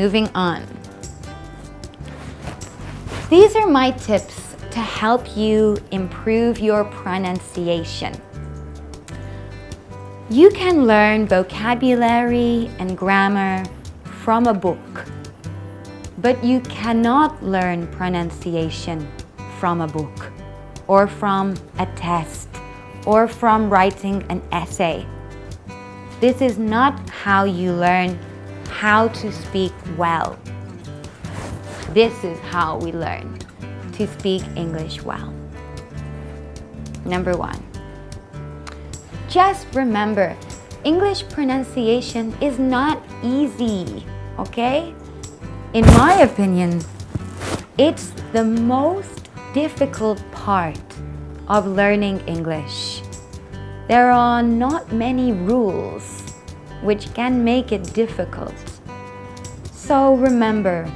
moving on. These are my tips to help you improve your pronunciation. You can learn vocabulary and grammar from a book, but you cannot learn pronunciation from a book or from a test or from writing an essay. This is not how you learn how to speak well. This is how we learn to speak English well. Number one, just remember, English pronunciation is not easy, okay? In my opinion, it's the most difficult part of learning English. There are not many rules which can make it difficult. So remember,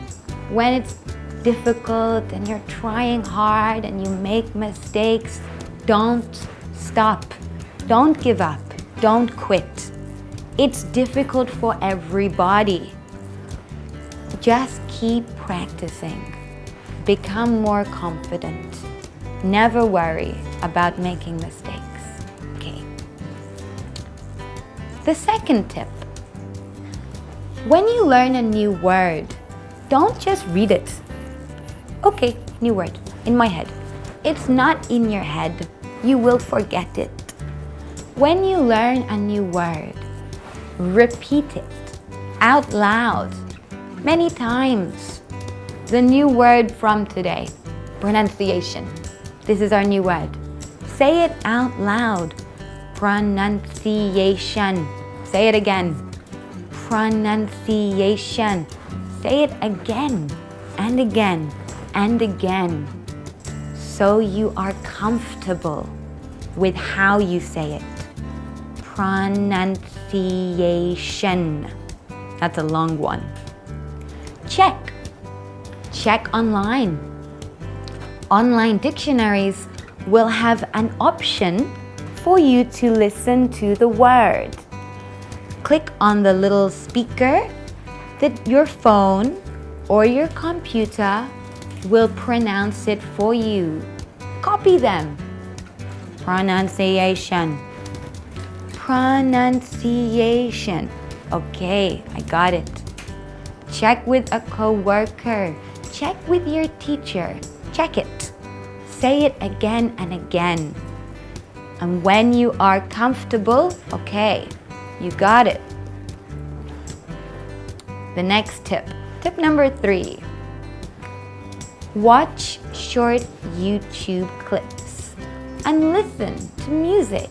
when it's difficult and you're trying hard and you make mistakes, don't stop. Don't give up. Don't quit. It's difficult for everybody. Just keep practicing. Become more confident. Never worry about making mistakes. The second tip. When you learn a new word, don't just read it. Okay, new word, in my head. It's not in your head. You will forget it. When you learn a new word, repeat it out loud many times. The new word from today, pronunciation. This is our new word. Say it out loud. Pronunciation. Say it again. Pronunciation. Say it again and again and again so you are comfortable with how you say it. Pronunciation. That's a long one. Check. Check online online dictionaries will have an option for you to listen to the word. Click on the little speaker that your phone or your computer will pronounce it for you. Copy them. Pronunciation. Pronunciation. Okay, I got it. Check with a coworker. Check with your teacher. Check it. Say it again and again. And when you are comfortable, okay, you got it. The next tip, tip number three. Watch short YouTube clips and listen to music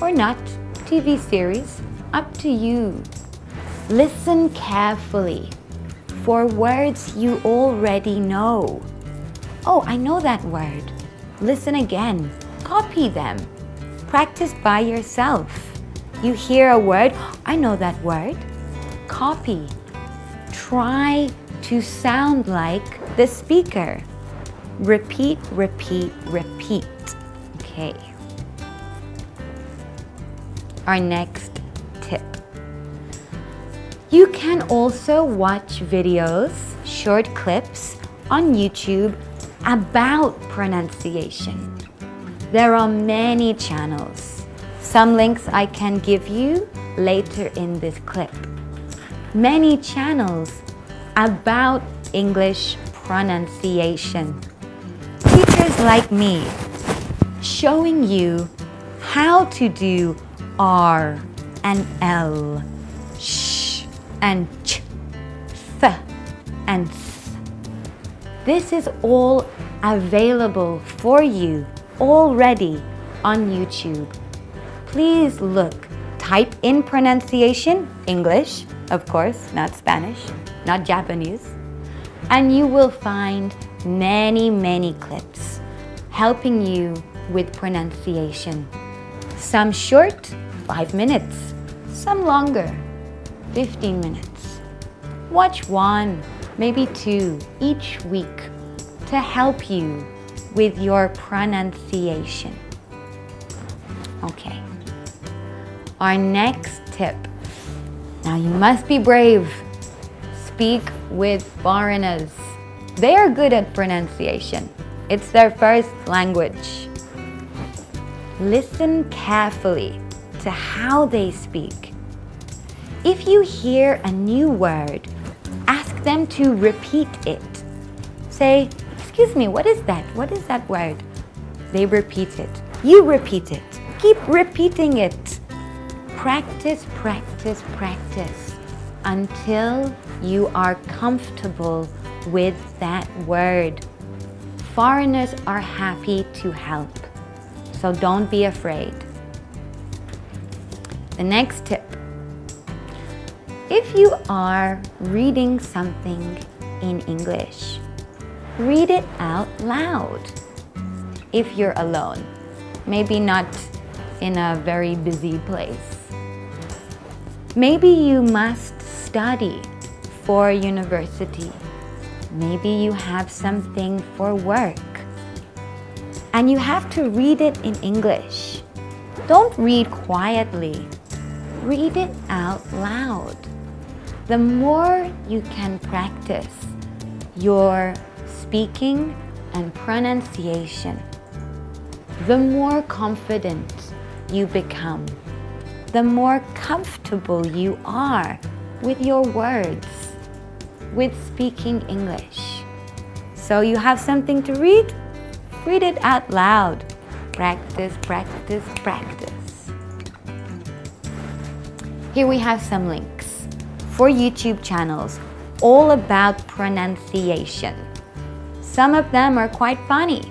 or not, TV series, up to you. Listen carefully for words you already know. Oh, I know that word. Listen again. Copy them. Practice by yourself. You hear a word, I know that word. Copy. Try to sound like the speaker. Repeat, repeat, repeat. Okay. Our next tip. You can also watch videos, short clips on YouTube about pronunciation. There are many channels. Some links I can give you later in this clip. Many channels about English pronunciation. Teachers like me showing you how to do R and L, sh and ch, th and th. This is all available for you already on YouTube. Please look, type in pronunciation, English, of course, not Spanish, not Japanese, and you will find many, many clips helping you with pronunciation. Some short, five minutes, some longer, 15 minutes. Watch one, maybe two each week to help you with your pronunciation. Okay. Our next tip. Now you must be brave. speak with foreigners. They are good at pronunciation. It's their first language. Listen carefully to how they speak. If you hear a new word, ask them to repeat it. Say, excuse me, what is that? What is that word? They repeat it. You repeat it. Keep repeating it. Practice, practice, practice until you are comfortable with that word. Foreigners are happy to help, so don't be afraid. The next tip. If you are reading something in English, read it out loud. If you're alone, maybe not in a very busy place. Maybe you must study for university. Maybe you have something for work. And you have to read it in English. Don't read quietly. Read it out loud. The more you can practice your speaking and pronunciation, the more confident you become, the more comfortable you are with your words, with speaking English. So you have something to read? Read it out loud. Practice, practice, practice. Here we have some links for YouTube channels all about pronunciation. Some of them are quite funny